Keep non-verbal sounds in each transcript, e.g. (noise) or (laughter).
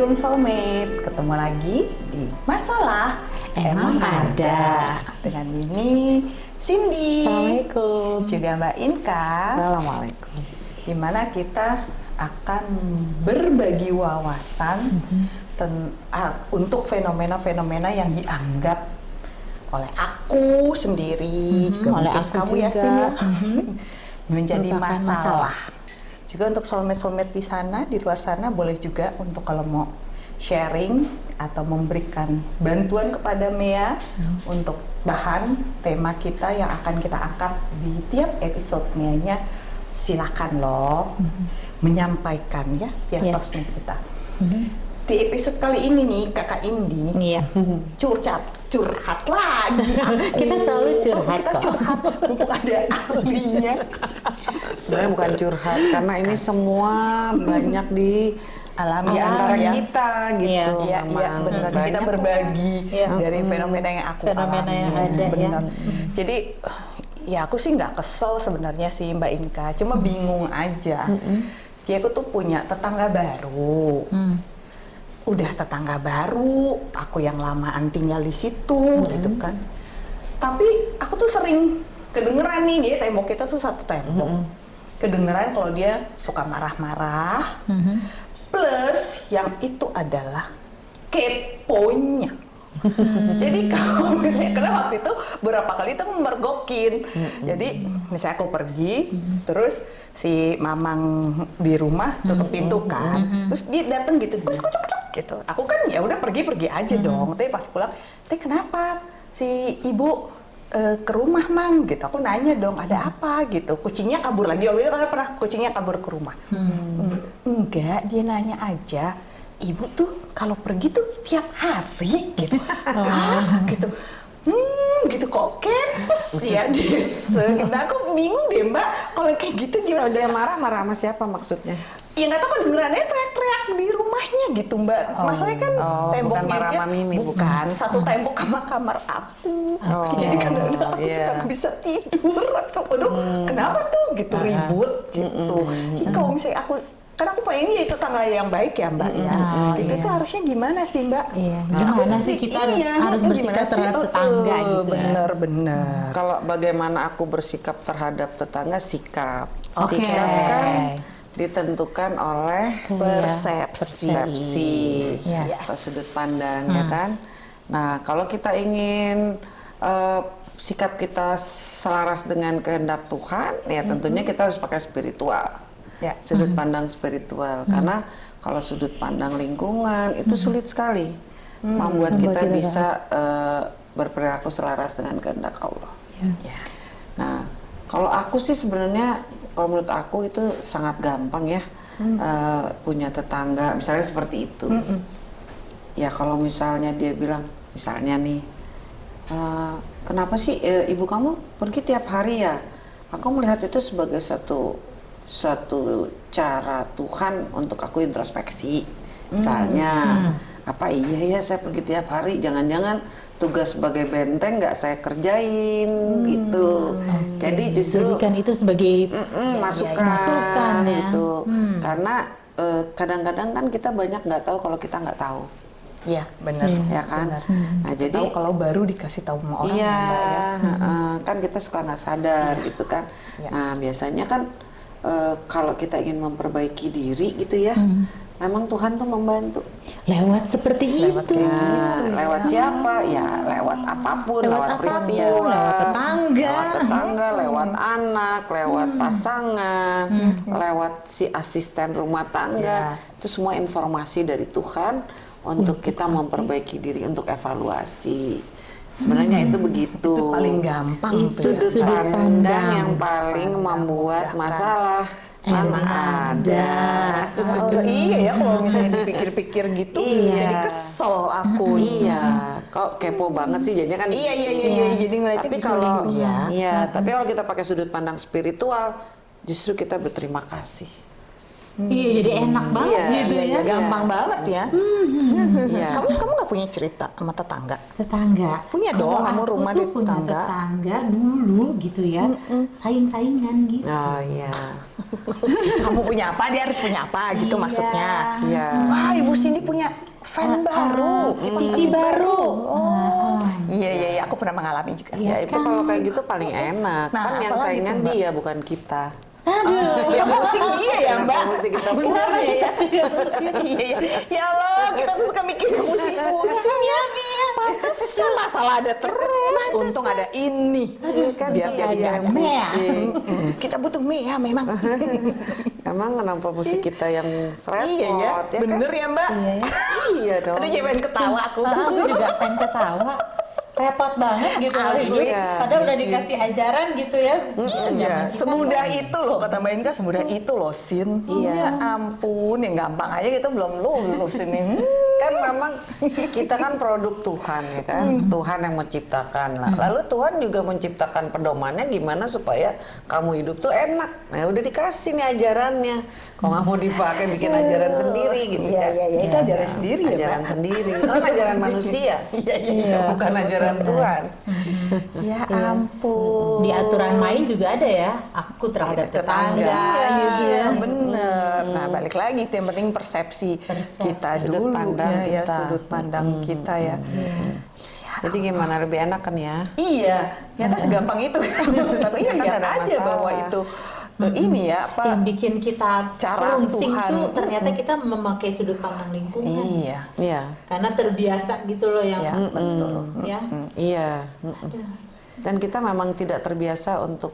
Room Soulmate Ketemu lagi di Masalah Emang Ada. Dengan ini Cindy Assalamualaikum. Juga Mbak Inka Assalamualaikum. Di mana kita akan berbagi wawasan Mhm. ten- ah, untuk fenomena-fenomena yang dianggap oleh aku sendiri, Mhm, juga oleh aku kamu ya juga. Sin, ya, Mhm. (laughs) menjadi Merupakan masalah. masalah. Juga untuk soulmate-soulmate di sana, di luar sana boleh juga untuk kalau mau sharing atau memberikan bantuan kepada Mea Hmm. untuk bahan tema kita yang akan kita angkat di tiap episode Meanya silakan loh Mhm. menyampaikan ya via Ya. sosmed kita. Mhm. Di episode kali ini nih Kakak Indi Iya. curhat curhat lagi aku. (laughs) Kita selalu curhat kita kok. curhat mumpung ada ahlinya sebenarnya bukan curhat karena ini semua banyak di alami di antara ya. kita gitu Iya, iya, Mamang. benar. Kita berbagi Iya. dari fenomena yang aku Fenomena alami. yang ada, ya. benar. Jadi ya aku sih nggak kesel sebenarnya sih Mbak Inka, cuma bingung aja. Dia aku tuh punya tetangga baru. Hmm. Udah tetangga baru, aku yang lamaan tinggal di situ gitu kan. Tapi aku tuh sering kedengeran nih dia tembok kita tuh satu tembok. Kedengeran kalau dia suka marah-marah, Mhm. plus yang itu adalah keponya. Jadi (laughs) kalau misalnya karena waktu itu beberapa kali itu mergokin. Jadi misalnya aku pergi, terus si mamang di rumah tutup pintu kan, terus dia datang gitu, kucuk, kucuk, gitu. Aku kan ya udah pergi-pergi aja dong. Tapi pas pulang, teh kenapa si ibu eh, ke rumah mang gitu? Aku nanya dong, ada apa gitu? Kucingnya kabur lagi. Waktu itu kan pernah kucingnya kabur ke rumah. Hmm. "Mm, Enggak, dia nanya aja. Ibu tuh kalau pergi tuh tiap hari gitu. Hah? gitu. Hmm, gitu kok kempes ya (laughs) desa. Gitu. Aku bingung deh mbak, kalau kayak gitu gimana? dia marah marah sama siapa maksudnya Ya nggak tahu kedengerannya teriak-teriak di rumahnya gitu mbak. Masalahnya kan Oh, temboknya bukan marah Mimi, bukan satu tembok sama kamar aku. Oh, (laughs) Jadi kadang-kadang aku iya. suka nggak bisa tidur. Atau, aduh, kenapa tuh gitu Ah, ribut gitu. Jadi kalau misalnya aku kan aku pengen ya itu tangga yang baik ya mbak ya. Oh, itu iya. tuh harusnya gimana sih mbak? Iya. Gimana sih kita iya, harus bersikap sih? terhadap Oh, tetangga oh, gitu ya? Bener bener. kalau bagaimana aku bersikap terhadap tetangga sikap Oke. sikap kan ditentukan oleh Persepsi. persepsi. Yes. atau sudut pandang ya kan? Nah kalau kita ingin eh, sikap kita selaras dengan kehendak Tuhan ya tentunya kita harus pakai spiritual. Ya. sudut pandang spiritual. Karena kalau sudut pandang lingkungan itu sulit sekali membuat kita Membuat kita bisa eh, berperilaku selaras dengan kehendak Allah. Ya. Nah, kalau aku sih sebenarnya kalau menurut aku itu sangat gampang ya eh, punya tetangga, misalnya seperti itu. Ya kalau misalnya dia bilang, misalnya nih, "Eh, kenapa sih eh, ibu kamu pergi tiap hari ya? Aku melihat itu sebagai satu suatu cara Tuhan untuk aku introspeksi. Misalnya, apa iya ya saya pergi tiap hari? Jangan-jangan tugas sebagai benteng nggak saya kerjain gitu. Jadi justru Jadikan itu sebagai Mm-mm, masukan, masukan ya. gitu. Hmm. Karena eh, kadang-kadang kan kita banyak nggak tahu kalau kita nggak tahu, Iya bener. ya kan? Bener. Nah jadi Tahu kalau baru dikasih tahu sama orang iya, ya, Mbak, ya. heeh, kan kita suka nggak sadar gitu kan. Iya. Nah biasanya kan eh, kalau kita ingin memperbaiki diri gitu ya, Hmm. Memang Tuhan tuh membantu. lewat seperti Lewat itu. Nah, lewat siapa? Ya lewat apa pun, Lewat lewat, apa pun, peristiwa, lewat tetangga. lewat tetangga, lewat anak, lewat pasangan, lewat si asisten rumah tangga. Itu semua informasi dari Tuhan untuk kita memperbaiki diri, untuk evaluasi. Sebenarnya itu begitu. Itu paling gampang tuh ya. Sudut Sudut pandang yang paling membuat masalah Emang ada. Oh, iya ya kalau misalnya dipikir-pikir gitu Iya. jadi kesel aku. Iya, kok kepo banget sih jadinya kan. Iya iya iya, iya. jadi ngeliatnya Tapi bisa kalau ya. iya, tapi kalau kita pakai sudut pandang spiritual, justru kita berterima kasih. Iya, jadi enak banget Iya, gitu Iya, ya. iya, gampang banget ya. Iya. (laughs) Kamu kamu nggak punya cerita sama tetangga? Tetangga. Punya Kalau dong, kamu rumah di punya tetangga. tetangga dulu gitu ya. Saing-saingan gitu. Oh iya. (laughs) kamu punya apa, dia harus punya apa gitu Iya. maksudnya. Iya. Wah, Ibu Cindy punya fan baru, TV baru. Oh, iya iya iya, aku pernah mengalami juga sih. Ya itu kalau kayak gitu paling enak. Nah, kan yang saingan dia bukan kita. Aduh. yang pusing. Dia ya mbak. Kita Kenapa ya iya ya ya Allah kita tuh suka mikir pusing-pusing ya. pantesan masalah ada terus. Untung ada ini. Kan? Biar jadi Ada. Ya. Mm-mm. kita butuh mie ya memang. (laughs) Emang kenapa musik kita yang repot iya ya. kan? bener ya mbak? Iya ya. Iya dong. Aduh jangan ketawa aku. Aku juga pengen ketawa. Repot banget gitu loh Asli. hidup. Iya. Padahal udah dikasih ajaran gitu ya. Iya, semudah itu loh kata Mbak Inka, semudah itu loh Sin. Iya. ampun, yang gampang aja kita belum lulus ini. Hmm. (laughs) kan memang kita kan produk Tuhan ya kan Tuhan yang menciptakan lah lalu Tuhan juga menciptakan pedomannya gimana supaya kamu hidup tuh enak nah udah dikasih nih ajarannya kalau nggak mau dipakai bikin ajaran sendiri gitu Iya, kan iya, iya, itu ajaran sendiri ya, ajaran Mbak. sendiri itu kan ajaran (laughs) manusia Iya, iya, iya. bukan ajaran Tuhan Ya ampun. Di aturan main juga ada ya. Aku terhadap tetangga, gitu ya. Iya, bener. Nah, balik lagi, itu yang penting persepsi, Persepsi. kita Sudut dulu pandang ya, ya, kita. sudut pandang kita ya. jadi gimana lebih enak kan ya Iya, ternyata segampang itu. Tapi ya lihat ada aja masalah. bahwa itu eh, ini ya apa? Yang bikin kita Cara Tuhan. tuh ternyata kita memakai sudut pandang lingkungan. Iya, iya Karena terbiasa gitu loh yang ya betul. ya. iya dan kita memang tidak terbiasa untuk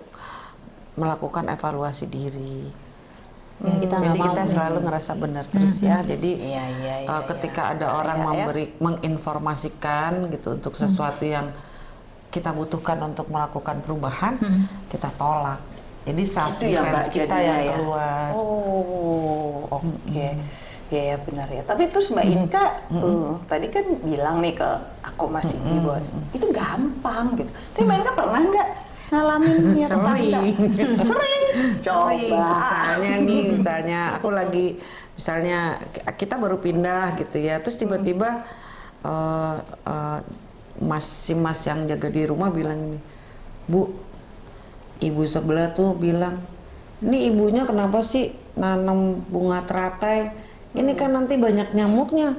melakukan evaluasi diri Yang kita nggak Jadi mau. kita selalu ngerasa benar terus ya. Jadi Iya, iya, iya, uh, iya. ketika ada orang Iya, ya. memberi menginformasikan gitu untuk sesuatu yang kita butuhkan untuk melakukan perubahan, kita tolak. Jadi self Itu ya, Mbak, kita yang ya. keluar. Oh, oke. Ya, ya benar ya. Tapi terus Mbak Inka eh, tadi kan bilang nih ke aku Mas Cindy bahwa itu gampang gitu. Tapi Mbak Inka pernah nggak ngalamin ya tetangga? (laughs) Sering. Coba. Misalnya nih, misalnya aku lagi, misalnya kita baru pindah gitu ya, terus tiba-tiba eh, eh, mas si mas yang jaga di rumah bilang nih, bu, ibu sebelah tuh bilang, ini ibunya kenapa sih nanam bunga teratai? Ini kan nanti banyak nyamuknya.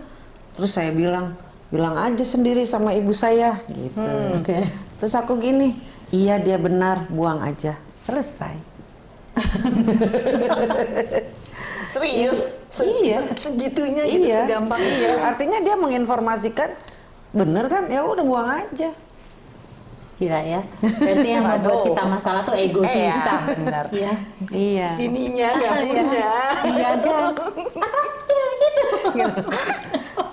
Terus saya bilang, bilang aja sendiri sama ibu saya gitu. Oke. Terus aku gini, iya dia benar, buang aja. Selesai. (laughs) Serius? Se- Iya. se- Segitunya gitu, iya, segampang iya. Artinya dia menginformasikan, bener kan? Ya udah buang aja. Gila ya. Berarti yang membuat kita masalah tuh ego Eh, ya, kita. benar. Iya. Iya. Sininya nggak punya. Iya kan?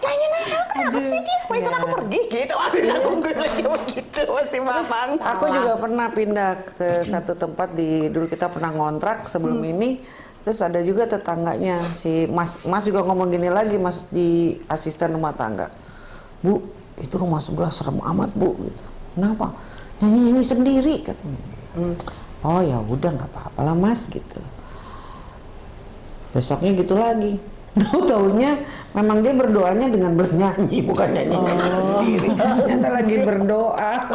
Kayaknya kenapa sih dia? Mau ikut aku pergi gitu. Masih aku lagi begitu. Masih mamang. Aku juga pernah pindah ke satu tempat di dulu kita pernah ngontrak sebelum ini. Terus ada juga tetangganya si Mas Mas juga ngomong gini lagi Mas di asisten rumah tangga. Bu, itu rumah sebelah serem amat Bu gitu. Kenapa? Nyanyi nyanyi sendiri katanya. Oh ya udah nggak apa-apa lah Mas gitu. Besoknya gitu lagi. (laughs) Tahu taunya memang dia berdoanya dengan bernyanyi bukan nyanyi sendiri. Ternyata lagi berdoa. (laughs)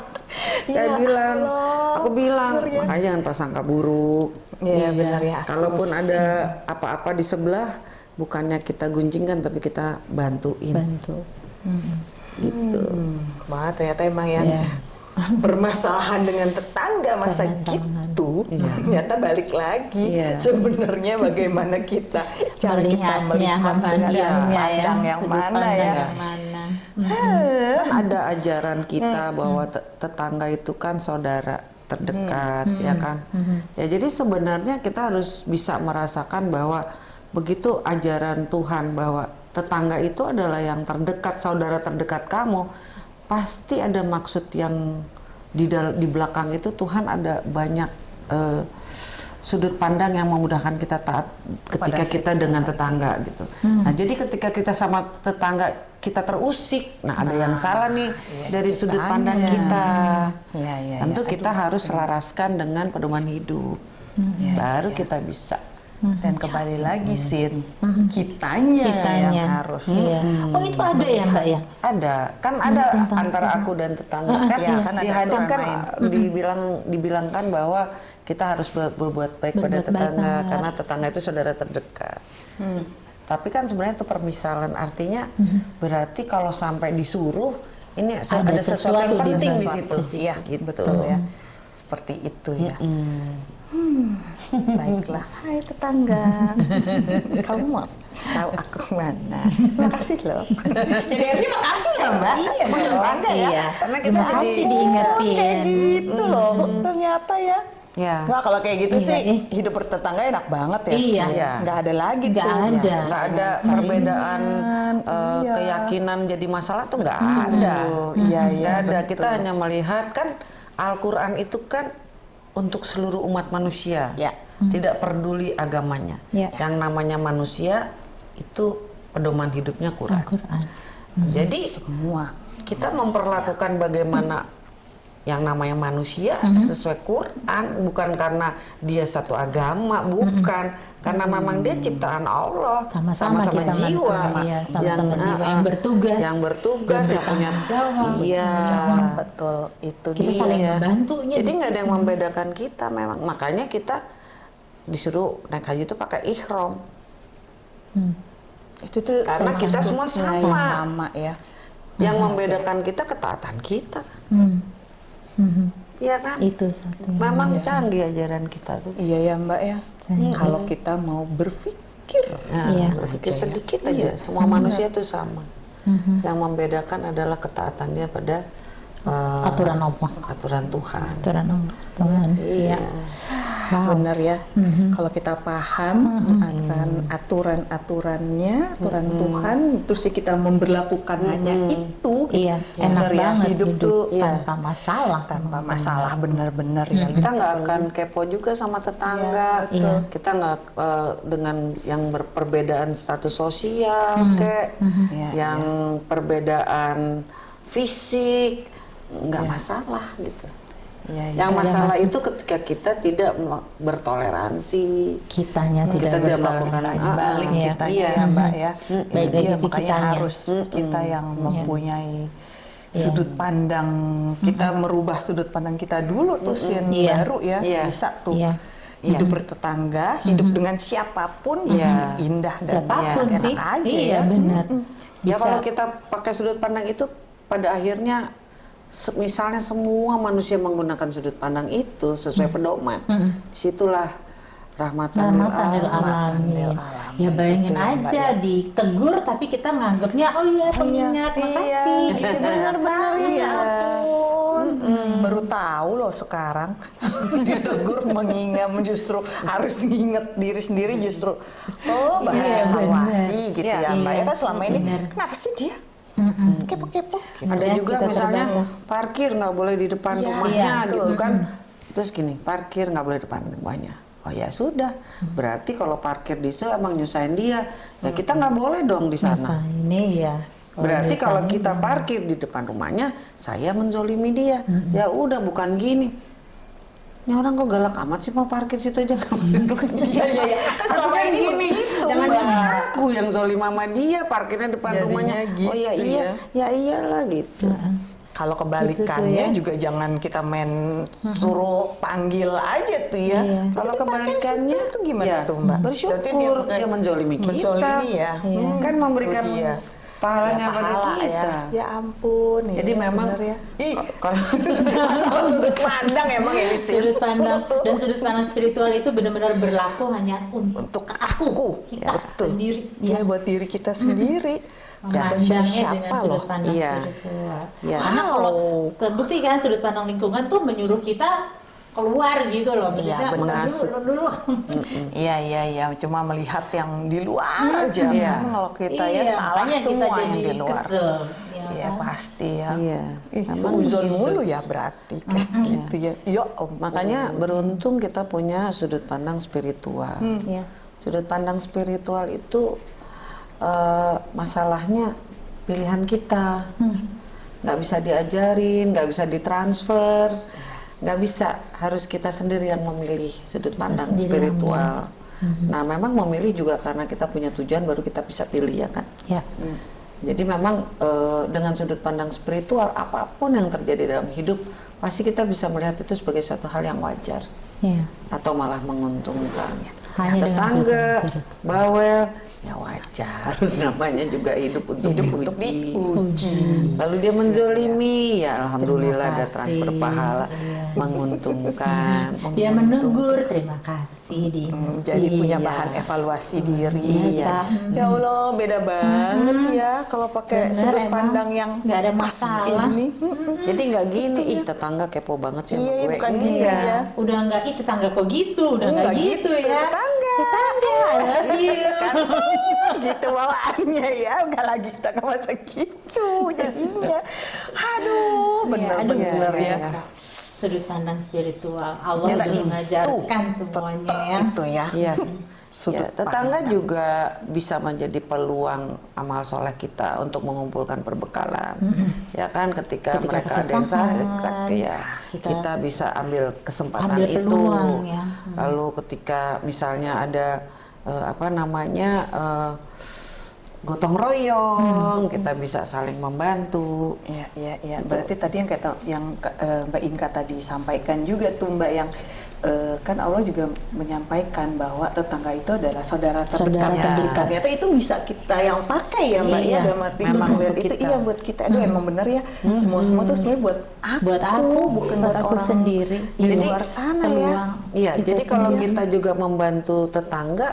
Saya Ya bilang, Allah, aku bilang, bener ya. makanya jangan prasangka buruk. Iya benar ya. Kalaupun ada apa-apa di sebelah, bukannya kita gunjingkan tapi kita bantuin Bantu. gitu. Hmm, wah ternyata emang yang Iya. Bermasalahan dengan tetangga masa Permasalahan. gitu ternyata balik lagi Iya. sebenarnya bagaimana kita (laughs) cara kita melihat dengan ya. pandang yang Sudut mana ya yang mana. Kan ada ajaran kita bahwa te- tetangga itu kan saudara terdekat, ya kan? Ya jadi sebenarnya kita harus bisa merasakan bahwa begitu ajaran Tuhan bahwa tetangga itu adalah yang terdekat, saudara terdekat kamu, pasti ada maksud yang di di belakang itu Tuhan ada banyak eh, sudut pandang yang memudahkan kita taat ketika Kepada si kita dengan tetangga gitu. Nah, jadi ketika kita sama tetangga kita terusik, nah ada yang salah nih dari sudut pandang kita. Iya, iya, Tentu iya. kita harus selaraskan dengan pedoman hidup. Baru kita bisa Dan kembali lagi sin, kitanya, Kitanya. yang harus. Iya. Oh itu ada ya mbak ya? Ada, kan ada antara aku dan tetangga. Kan, iya. kan ada di hadis kan dibilang dibilangkan bahwa kita harus ber- berbuat baik pada Berbuat baik tetangga banget. karena tetangga itu saudara terdekat. Hmm. Tapi kan sebenarnya itu permisalan artinya berarti kalau sampai disuruh ini Ada ada, sesuatu yang sesuatu di penting di sesuatu. situ. Iya, gitu. betul ya. Seperti itu ya. Hmm. Baiklah, hai tetangga. (laughs) Kamu mau tahu aku mana? Makasih loh. (laughs) Jadi harusnya makasih ya mbak. Iya, tetangga ya. Iya. Karena kita Terima jadi- kasih Oh, diingetin. kayak gitu loh. Ternyata ya. Ya. Wah kalau kayak gitu Iya, sih eh. hidup bertetangga enak banget ya. Iya. Sil. Iya. Nggak ada lagi Nggak tuh. ada. Nggak ada perbedaan iya. keyakinan jadi masalah tuh nggak ada. Oh, iya iya. Nggak ada. betul. Kita hanya melihat kan Al-Quran itu kan untuk seluruh umat manusia. Ya. Tidak peduli agamanya. Ya. Yang namanya manusia itu pedoman hidupnya Quran. Al-Quran. Jadi semua. kita memperlakukan bagaimana yang namanya manusia Mhm. sesuai Quran bukan karena dia satu agama bukan karena memang dia ciptaan Allah. Sama-sama kita jiwa manusia, iya, sama-sama jiwa ah, yang bertugas, yang bertugas yang punya jawab. iya Betul itu Kita dia. saling membantunya. jadi di nggak ada yang membedakan kita memang makanya kita disuruh naik haji itu pakai ihram Hmm. Itu tuh Karena kita semua sama. sama ya. yang membedakan kita ketaatan kita Hmm. Mhm. Iya kan Itu satu. memang canggih ajaran kita tuh Iya ya mbak ya. Canggih. Kalau kita mau berpikir. Nah, Iya. berpikir sedikit Iya. aja, semua manusia itu sama. Mhm. Yang membedakan adalah ketaatannya pada eh, Aturan Allah. aturan Tuhan. Aturan Allah. Tuhan. Iya. Wow. Benar ya. Mhm. Kalau kita paham akan aturan-aturannya, aturan Tuhan, terus ya kita memperlakukan hanya itu. Iya, enak Bener ya, banget hidup tuh tanpa masalah. tanpa masalah benar-benar ya. Kita nggak akan kepo juga sama tetangga. Iya. Kita nggak eh, dengan yang berperbedaan status sosial, Hmm. kayak Iya, yang perbedaan fisik, nggak masalah gitu. Iya, iya. Yang masalah mas- itu ketika kita tidak bertoleransi, Kitanya tidak kita tidak melakukan balik Iya. kita Iya. ya mbak ya. Baik Itu lagi dia, di makanya kitanya. harus kita yang mempunyai Iya. sudut pandang kita merubah sudut pandang kita dulu tuh Sin, Iya. baru ya Iya. bisa tuh Iya. hidup bertetangga hidup dengan siapa pun Iya. indah dan Siapa pun enak sih. aja iya, ya. benar. Ya Bisa. kalau kita pakai sudut pandang itu pada akhirnya misalnya semua manusia menggunakan sudut pandang itu sesuai pedoman. Mm-mm. Di situlah rahmatan lil Rahmatan lil alamin. Ya bayangin Itu ya, aja ditegur tapi kita nganggapnya oh iya pengingat iya, makasih. (laughs) iya, benar-benar ya ampun. Baru tahu loh sekarang (laughs) ditegur mengingat justru harus nginget diri sendiri justru oh Iya, evaluasi benar. gitu Iya, ya mbak ya iya, kan selama ini kenapa sih dia Kepo-kepo gitu. Ada Ya, juga kita misalnya terbatas. parkir nggak boleh di depan Iya, rumahnya iya, gitu betul. kan. Terus gini, parkir nggak boleh di depan rumahnya. Oh ya sudah, berarti kalau parkir di situ emang nyusahin dia, ya kita nggak boleh dong di Masa sana. ini ya. Berarti bisa kalau kita parkir di depan rumahnya, saya menzolimi dia. Ya udah bukan gini. Ini orang kok galak amat sih mau parkir situ aja (laughs) Iya iya iya. Kan selama ini gini, begitu. Jangan Mbak. jadi aku yang zolim sama dia parkirnya depan Jadinya rumahnya. oh iya gitu iya, ya. ya iyalah gitu. Kalau kebalikannya Gitu tuh ya. juga jangan kita main suruh panggil aja tuh ya. Iya. Kalau kebalikannya, itu gimana ya, tuh mbak? Bersyukur Berarti dia, pakai- menzolimi kita. Menzolimi ya. Iya. Kan memberikan Itu dia. Pahalanya Ya, pada pahala kita. ya. Ya ampun. Jadi iya, memang bener ya. Ih, kalau (laughs) sudut pandang emang ini sih. Sudut pandang dan sudut pandang spiritual itu benar-benar berlaku hanya untuk, Untuk aku, kita betul. sendiri. Iya buat diri kita sendiri. Ada memandangnya dengan siapa sudut loh. pandang Iya. spiritual. Iya. Karena kalau Wow. terbukti kan sudut pandang lingkungan tuh menyuruh kita keluar gitu loh. Iya, benar. "Lu dulu, lu dulu. Iya iya iya, cuma melihat yang di luar aja Iya. kan kalau kita ya Iya, salah makanya kita semua yang di luar. kesel. Ya, Iya kan? pasti ya. Iya. Ih, suzon gitu. mulu ya berarti kayak gitu ya. Ya ampun. makanya beruntung kita punya sudut pandang spiritual. Iya. Sudut pandang spiritual itu eh, masalahnya pilihan kita. Nggak bisa diajarin, nggak bisa ditransfer, nggak bisa. Harus kita sendiri yang memilih sudut pandang spiritual. Nah, memang memilih juga karena kita punya tujuan baru kita bisa pilih ya kan. Ya. Jadi memang eh, dengan sudut pandang spiritual apa pun yang terjadi dalam hidup pasti kita bisa melihat itu sebagai satu hal yang wajar Ya. atau malah menguntungkan. Hanya Tetangga, bawel, ya wajar. (laughs) Namanya juga hidup untuk Hidup diuji. untuk diuji. Lalu dia menzolimi, ya alhamdulillah ada transfer pahala, menguntungkan. Dia menegur, terima kasih di. Hmm, jadi punya Iya. bahan evaluasi diri. Iya. Ya Allah, beda banget ya kalau pakai Bener, sudut emang. pandang yang Nggak ada pas masalah. ini. Mm-mm. Jadi nggak gini, ih tetangga kepo banget sih sama Iya, gue. bukan Enggak. gini ya. Udah nggak, ih tetangga kok gitu, udah nggak Nggak gitu, gitu, ya. tetangga. Tetangga, I love you. Kan (laughs) gitu bawaannya ya, nggak lagi kita masa gitu jadinya. Aduh, Iya, bener aduh, bener luar ya. Sudut pandang spiritual, Allah Ternyata udah itu, mengajarkan semuanya ya. Itu ya. Iya. (laughs) Sudut Ya, tetangga pandang. juga bisa menjadi peluang amal soleh kita untuk mengumpulkan perbekalan. Ya kan, ketika, Ketika mereka ada yang kesusahan, sakit, ya kita kita, bisa ambil kesempatan ambil itu. peluang, ya. Lalu ketika misalnya ada eh, apa namanya eh, gotong royong, kita bisa saling membantu. Iya, iya, iya. Berarti tadi yang kata yang eh, Mbak Inka tadi sampaikan juga tuh Mbak yang eh, kan Allah juga menyampaikan bahwa tetangga itu adalah saudara terdekat Saudara kita. Ternyata itu bisa kita yang pakai ya Mbak Iya, ya dalam arti itu memang itu kita. iya buat kita. Aduh emang bener ya. Semua semua tuh sebenarnya buat aku, Buat aku, bukan buat buat, aku orang sendiri. di Jadi, luar sana ya. Iya, kita jadi kalau sendiri. kita juga membantu tetangga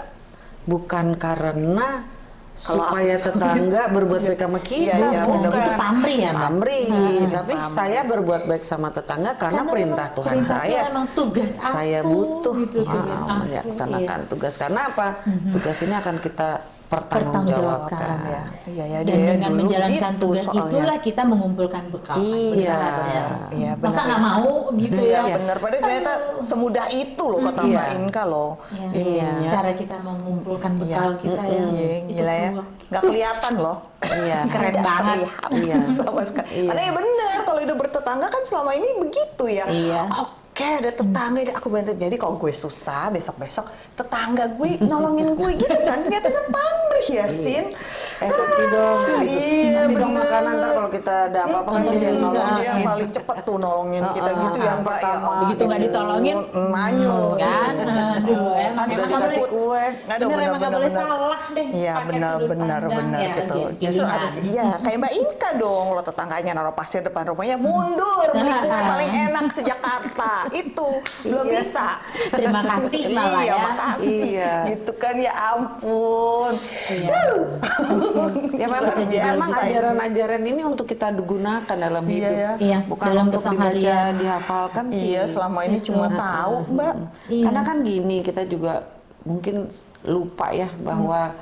bukan karena Kalau supaya aku- tetangga berbuat baik sama kita, Iya, iya, bukan. Itu pamrih ya, Mbak? Pamrih, Nah, tapi saya berbuat baik sama tetangga karena, Karena perintah memang Tuhan perintah saya. Tuhan, emang tugas aku, saya butuh gitu, tugas ah, aku, melaksanakan iya. tugas karena apa? Tugas ini akan kita Pertanggungjawabkan. pertanggungjawabkan. ya. Iya ya Dan dia dengan dulu menjalankan gitu tugas soalnya. itulah kita mengumpulkan bekal. Iya. benar. Iya, Masa benar. nggak mau gitu Iya ya? benar, padahal ternyata semudah itu loh kata Iya. Mbak Inka loh Ya, ininya. Cara kita mengumpulkan bekal Iya. kita ya. Iya, itu gila ya. Nggak kelihatan loh. Iya. (laughs) Keren Tidak banget. terlihat Iya. sama sekali. Iya. Karena ya benar kalau hidup bertetangga kan selama ini begitu ya. Iya. Oke, ada tetangga, ada aku bantu. Jadi kalau gue susah, besok-besok tetangga gue nolongin gue gitu kan. Ternyata kan pamrih ya, Sin. Eh, kopi dong. Iya, dong bener. makanan ntar kalau kita ada apa-apa kan dia Hmm, dia paling cepet tuh nolongin kita gitu ya yang Mbak ya. Begitu nggak ditolongin, manyun kan? Aduh, emang nggak dikasih boleh- kue. Aduh, bener emang nggak boleh salah deh. Iya benar benar benar ya, gitu. aja, Justru harus iya kayak Mbak Inka dong lo tetangganya naruh pasir depan rumahnya mundur beli kue (laughs) paling enak sejakarta itu belum Iya. bisa. Terima kasih malah iya, ya. makasih. Iya. Gitu kan ya ampun. Iya. Ya memang, memang ini. ajaran-ajaran ini untuk kita gunakan dalam Iya, hidup. ya. Iya, Bukan dalam untuk dibaca, keseharian. dihafalkan sih. Iya selama ini cuma tahu Mbak. Iya. Karena kan gini, kita juga mungkin lupa ya bahwa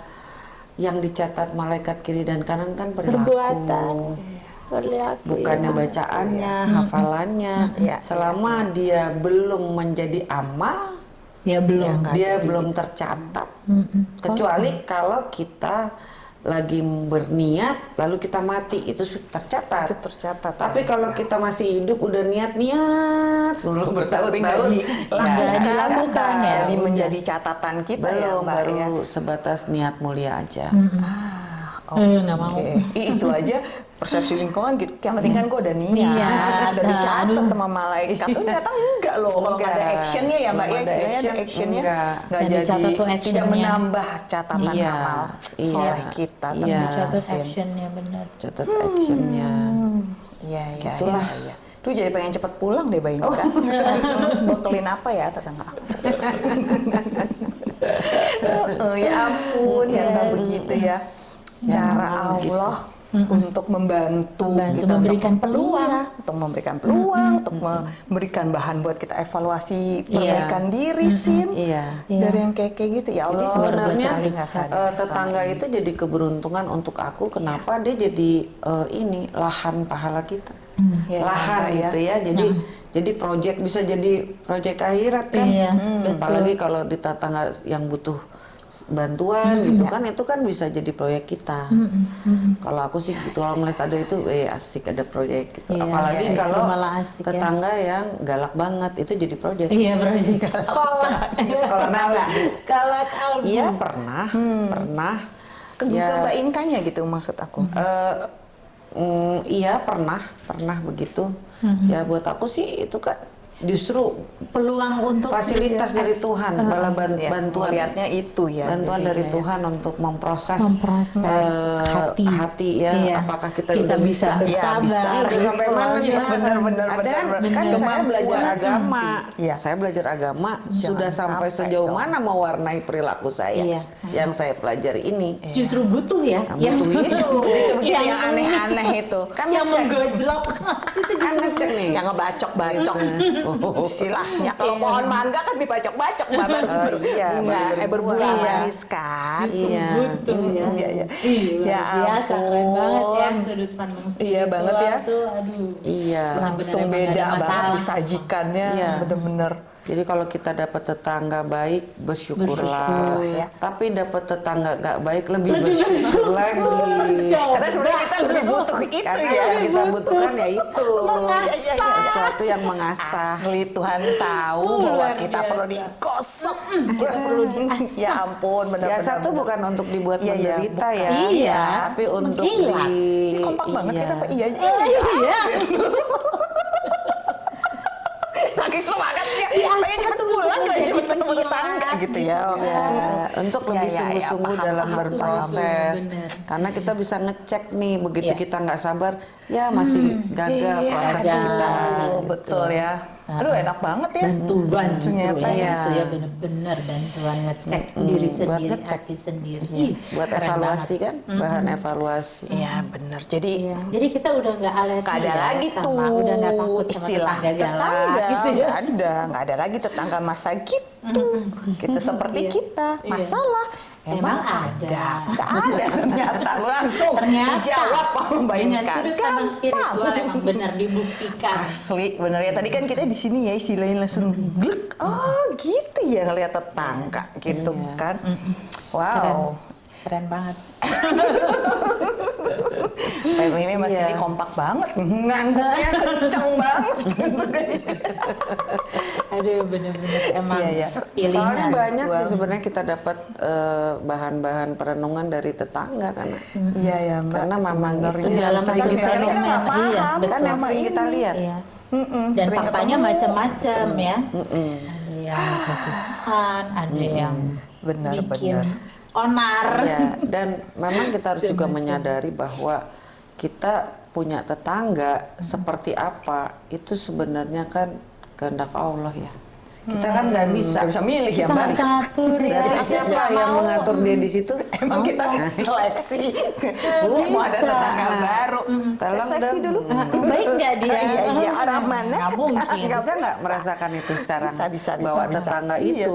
yang dicatat malaikat kiri dan kanan kan perilaku. Perbuatan. Perilaku, Bukannya iya. bacaannya, hafalannya. Iya, Selama dia belum menjadi amal, Ya belum. Ya, dia jadi. belum tercatat. Mm-mm. Kecuali kalau kita lagi berniat lalu kita mati itu sudah tercatat. Itu tercatat. Tapi ya. kalau kita masih hidup udah niat-niat dulu nggak bertahun-tahun di- ya, nggak nggak dilakukan ya. Jadi menjadi catatan kita ya belum Mbak baru ya. sebatas niat mulia aja. Mm-mm. Ah, Eh, nggak mau. Itu aja persepsi lingkungan gitu. Yang penting kan gue udah niat, Niat, udah dicatat aduh. sama malaikat. Tuh ternyata enggak loh, kalau nggak ada actionnya ya mbak ya, ada istilahnya ada action, actionnya nggak jadi dicatat tuh tidak actionnya. menambah catatan Iya, amal iya, soleh kita iya. Catat actionnya benar. Catat actionnya. Hmm, Iya iya Gitulah. iya. iya. Tuh jadi pengen cepet pulang deh bayi Oh. kan. (laughs) Apa ya tetangga aku. (laughs) Oh, ya ampun, ya nggak begitu ya. Cara Allah untuk membantu, Membantu, gitu, memberikan untuk, peluang. iya, untuk memberikan peluang, untuk memberikan bahan buat kita evaluasi perbaikan diri, sin. Iya. Iya. Dari yang kayak kayak gitu ya Jadi Allah. sebenarnya sadar eh, selama tetangga ini. itu jadi keberuntungan untuk aku. Kenapa dia jadi eh, ini lahan pahala kita, Hmm. Ya, lahan Mbak, ya. gitu ya. Jadi jadi proyek bisa jadi proyek akhirat kan. Iya, Hmm, Apalagi kalau di tetangga yang butuh bantuan gitu kan itu kan bisa jadi proyek kita. Kalau aku sih gitu kalau melihat ada itu eh asik ada proyek gitu. Iya, Apalagi iya, kalau justru malah asik ya. tetangga yang galak banget itu jadi proyek. Iya, proyek (laughs) Sekolah, sekolah naga. skala kalbu. Iya pernah, pernah. Kegugah Ya, Mbak Inkanya gitu maksud aku. eh, mm, iya pernah, pernah begitu. Ya buat aku sih itu kan justru peluang untuk fasilitas dari Tuhan, bala ban- Ya, bantuan melihatnya itu ya. bantuan dari ya. Tuhan untuk memproses, Memproses eh, hati. ya Iya. apakah kita, Kita udah bisa bisa, Iya, bersabar. bisa. Itu sampai mana Iya, dia? benar, benar, ada benar, kan benar. saya belajar agama Iya. saya belajar agama Jangan sudah sampai sampai sejauh dong. mana mewarnai perilaku saya Iya. yang saya pelajari ini justru butuh ya Yang butuh itu. Yang, aneh-aneh itu. kan yang ngecek menggojlok itu nih Yang ngebacok-bacok. Oh. Istilahnya kalau pohon mangga kan dibacok-bacok Mbak baru Oh, ber- iya, bunga, baru eh berbuah Iya. manis kan. Iya. butuh ya Iya, iya. Iya, Ya keren banget ya sudut pandang Iya banget ya. tuh aduh iya Langsung beda banget disajikannya Iya. bener-bener. Jadi kalau kita dapat tetangga baik bersyukurlah, Bersyukur, ya. tapi dapat tetangga gak baik lebih, Lebih bersyukur bersyukur. lagi. Coba. Karena sebenarnya kita lebih butuh itu Karena ya. yang kita butuhkan ya itu Mengasah. sesuatu yang mengasah. Asli Tuhan tahu bahwa kita biasa. perlu digosok. Kita perlu ya ampun Ya benar-benar. satu bukan untuk dibuat Iya, iya, menderita bukan. ya, Iya, tapi untuk mengkilat. di Ini kompak banget iya. kita Pak iya. iya Saking semangatnya. Iya, pengen cepet pulang jadi pengen cepet ketemu pengkilat tetangga gitu ya. Ya, untuk Ya, lebih ya, ya, sungguh-sungguh dalam paham, berproses, karena kita bisa ngecek nih begitu Iya. kita nggak sabar, ya masih gagal Iya, proses gagal. kita. Oh, betul ya. Aduh enak banget ya. bantuan justru Ternyata ya ya. itu ya bener-bener bantuan ngecek Mm, diri sendiri ngecek. hati sendiri Iya. Buat keren evaluasi banget. kan, bahan evaluasi. Iya benar. Jadi Iya. jadi kita udah nggak alergi Gak ada ya lagi sama- tuh udah nggak takut sama istilah tetangga galak tetangga, gitu ya nggak ada, nggak ada lagi tetangga masa gitu, kita seperti Iya. kita, Iya. Emang emang ada, ada. nggak ada ternyata. (laughs) Langsung ternyata dijawab sama Mbak dengan Inka. sudut pandang spiritual emang benar dibuktikan. Asli bener ya. Tadi kan kita di sini ya istilahnya langsung glek. Oh gitu ya ngeliat tetangga gitu Iya. kan. Wow. Keren. Banget. (laughs) Time ini Mas Iya. kompak banget. Ngangguknya kenceng banget (laughs) aduh bener-bener emang Iya, iya. pilihan Soalnya banyak sih sebenarnya kita dapat eh, bahan-bahan perenungan dari tetangga karena iya ya mbak Karena yang sering macam kita iya, betul. kan yang sering kita ini. lihat. Iya. Mm-mm, dan faktanya macam-macam ya Mm-mm. ada yang kesusahan ada yang benar bikin benar onar Ya, dan memang kita harus juga menyadari bahwa kita punya tetangga seperti apa itu sebenarnya kan kehendak Allah ya. Kita kan nggak bisa. Nggak bisa milih ya mbak ya Berarti Siapa siapa yang mau. mengatur dia di situ? Emang kita seleksi Bu mau ada tetangga baru Tolong Saya seleksi dong. dulu Ah, baik nggak dia Iya, iya, orang mana? nggak mungkin Nggak Bisa nggak merasakan itu sekarang? Bisa, bisa, bisa, Bahwa bisa. tetangga Iya.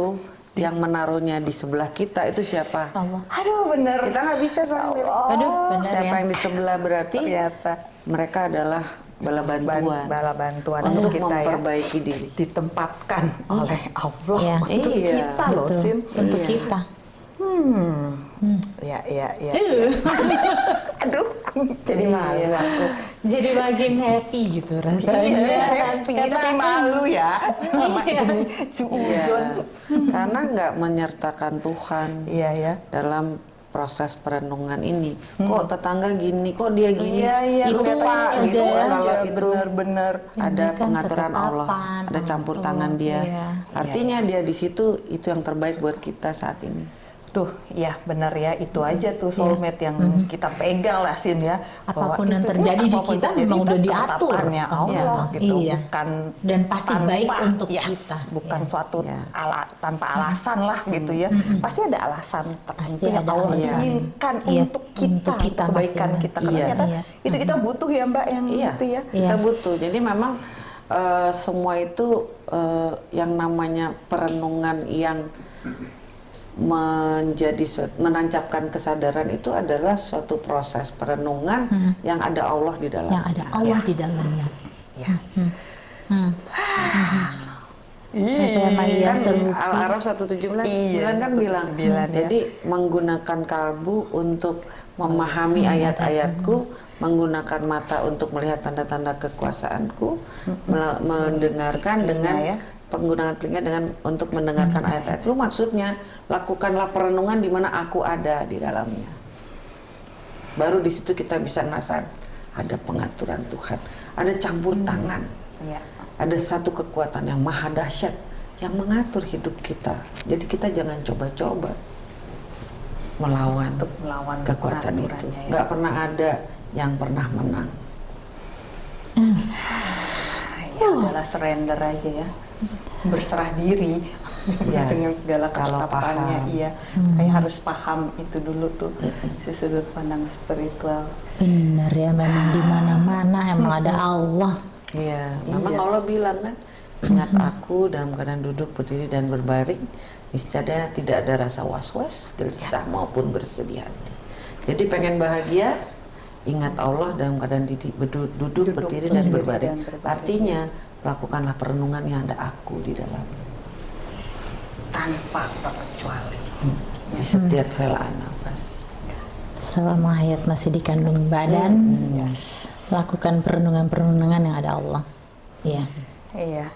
Yang menaruhnya di sebelah kita itu siapa? Allah. Aduh bener. Kita nggak bisa soalnya. aduh benar Siapa ya. yang di sebelah berarti? Ternyata. Mereka adalah bala ban- bantuan. bala bantuan untuk untuk kita ya. memperbaiki diri. ditempatkan oleh Allah. Iya. untuk Iya, kita loh betul. Sin. Untuk Iya. kita. Hmm. Hmm. ya ya ya Uh, (laughs) aduh (laughs) jadi malu Iya. aku jadi makin happy gitu rasanya iya happy Karena- tapi malu ya (laughs) sama Iya. ini Iya. suuzon Karena nggak menyertakan Tuhan iya ya dalam proses perenungan ini. Kok tetangga gini, kok dia gini? iya iya Itu kelihatannya aja gitu ya. Kalau aja itu benar-benar ada Ini kan pengaturan Allah, ada campur Allah, tangan dia. iya. Artinya dia di situ itu yang terbaik buat kita saat ini. Tuh, ya benar ya itu aja tuh soulmate yang kita pegang lah Sin ya. Bahwa Apa pun yang itu- terjadi di kita memang itu udah diatur sama Allah Allah. gitu, Iya. bukan Dan pasti baik untuk yes, kita. bukan Iya. suatu Iya. ala tanpa alasan lah gitu ya. Pasti ada alasan tertentu yang ada Allah alasan. inginkan Yes, untuk kita, untuk kita kebaikan kita. Karena Iya. ternyata Iya. itu kita butuh ya Mbak yang Iya, gitu ya. Iya. kita butuh. Jadi memang eh, semua itu eh, yang namanya perenungan yang menjadi menancapkan kesadaran itu adalah suatu proses perenungan Hmm. yang ada Allah di dalam. yang ada Allah di dalamnya Ya. Hmm. Hmm. Iya. Iya kan. Al-Araf 179 Iya, kan bilang 179, ya. jadi menggunakan kalbu untuk memahami ayat-ayatku menggunakan mata untuk melihat tanda-tanda kekuasaanku mel- mendengarkan Telinga, dengan ya. Penggunaan telinga dengan untuk mendengarkan ayat-ayat itu maksudnya lakukanlah perenungan di mana aku ada di dalamnya baru di situ kita bisa ngasar ada pengaturan Tuhan ada campur tangan Iya. ada satu kekuatan yang maha dahsyat yang mengatur hidup kita. Jadi kita jangan coba-coba melawan Untuk melawan kekuatan itu. ya. Nggak pernah ada yang pernah menang. ya adalah surrender aja ya berserah diri Ya, (laughs) dengan segala paham. iya kayak harus paham itu dulu tuh si sudut pandang spiritual Benar ya, memang di mana-mana emang ada Allah. Iya, memang Iya. Allah bilang kan, ingat aku dalam keadaan duduk, berdiri dan berbaring, niscaya tidak ada rasa was-was, gelisah maupun bersedih hati. Jadi pengen bahagia, ingat Allah dalam keadaan didi- duduk, Duduk, berdiri dan berdiri berbaring. dan berbaring. Artinya lakukanlah perenungan yang ada aku di dalam tanpa terkecuali di setiap helaan nafas. Selama hayat masih dikandung badan, Hmm. lakukan perenungan-perenungan yang ada Allah. Iya. iya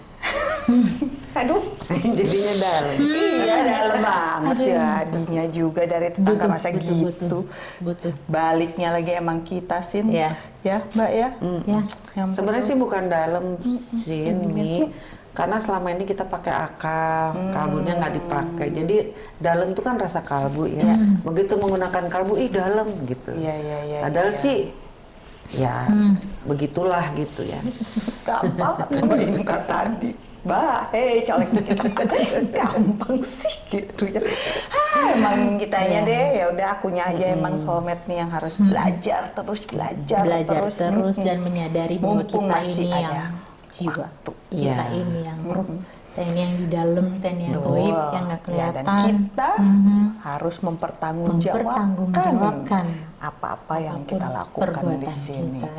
(laughs) aduh (laughs) Jadinya dalam. iya dalam banget jadinya juga dari tetangga masa gitu butuh, butuh. baliknya lagi emang kita sin Iya. ya mbak ya Ya, yang Sebenarnya sih bukan dalam sin Mi, karena selama ini kita pakai akal, kalbunya nggak dipakai. Jadi dalam itu kan rasa kalbu ya. Begitu menggunakan kalbu, ih dalam gitu. iya iya iya Padahal iya. sih ya begitulah gitu ya. (laughs) gampang ini kata tadi Bah, hei colek dikit (laughs) gampang sih gitu ya. Ah, emang kitanya deh, ya udah akunya aja emang soulmate nih yang harus belajar terus belajar, belajar terus, terus, dan menyadari bahwa Mumpung kita masih ini ada yang jiwa. waktu. Kita Yes. ini yang ruh. Kita ini yang di dalam, ini yang goib, yang nggak Ya, kelihatan. dan kita Mhm. harus mempertanggungjawabkan Mempertanggungjawabkan apa-apa yang apa pun kita lakukan di sini. Kita,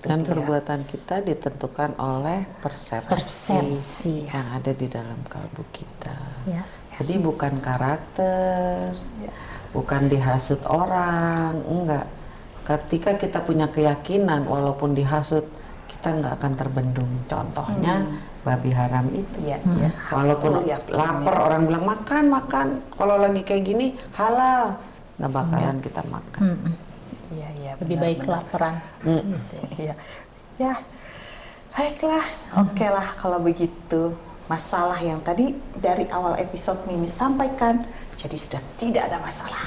Dan perbuatan kita ditentukan oleh persepsi, Persepsi. yang ada di dalam kalbu kita. Ya. Jadi bukan karakter, Ya. bukan dihasut orang, enggak. Ketika kita punya keyakinan, walaupun dihasut, kita nggak akan terbendung. Contohnya babi haram itu. Iya, Hmm. iya. Walaupun yakin lapar ya. orang bilang makan makan. Kalau lagi kayak gini halal, nggak bakalan kita makan. Mm-mm. Iya, iya. Lebih benar, baik benar. kelaparan. Mm. Gitu ya. Iya. Ya. Baiklah. Oke lah kalau begitu. Masalah yang tadi dari awal episode Mimi sampaikan jadi sudah tidak ada masalah.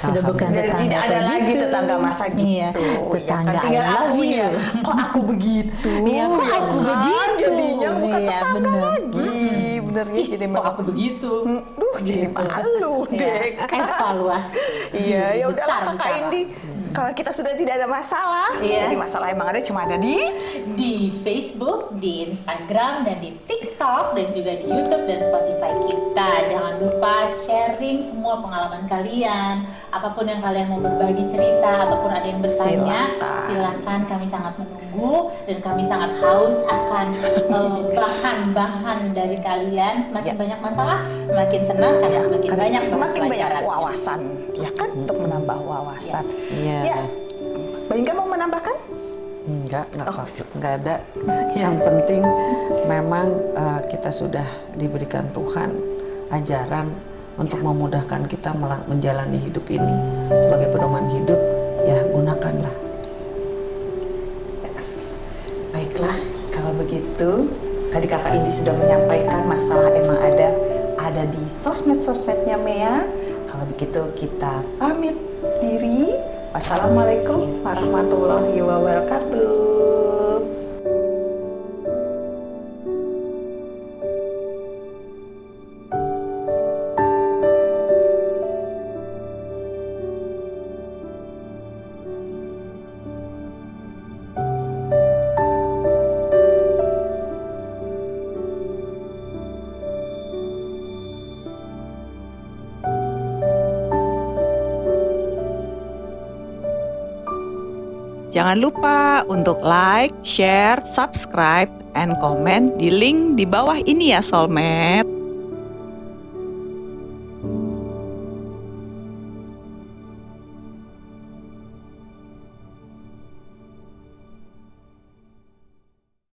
Sudah bukan tetangga tidak ada lagi begitu. tetangga masa gitu. Iya, Ya kan tetangga tinggal aku ya. Kok aku begitu? Iya, kok aku kan? begitu? Jadinya bukan Iya, tetangga bener. lagi. Bener ya jadi Kok aku begitu? Hmm, Duh, jadi malu deh. Ya, evaluasi. Iya, (laughs) ya udahlah kakak besar. Indi. Kalau kita sudah tidak ada masalah, Iya. jadi masalah emang ada cuma ada di di Facebook, di Instagram, dan di TikTok, dan juga di YouTube dan Spotify kita. Jangan lupa sharing semua pengalaman kalian, apa pun yang kalian mau berbagi cerita ataupun ada yang bertanya, Silakan. silakan kami sangat menunggu dan kami sangat haus akan (laughs) eh, bahan-bahan dari kalian. Semakin Ya. banyak masalah, semakin senang karena Ya, semakin karena banyak semakin banyak wawasan, ya kan untuk menambah wawasan. Iya. Ya, Mbak Inga mau menambahkan? Enggak, enggak Oh. apa enggak ada. (laughs) Yang penting memang eh, kita sudah diberikan Tuhan ajaran untuk memudahkan kita menjalani hidup ini sebagai pedoman hidup. Ya, gunakanlah. Yes. Baiklah, kalau begitu tadi kakak Indi sudah menyampaikan masalah emang ada ada di sosmed-sosmednya Mea. Kalau begitu kita pamit diri. Wassalamualaikum warahmatullahi wabarakatuh. Jangan lupa untuk like, share, subscribe, and comment di link di bawah ini ya Soulmate.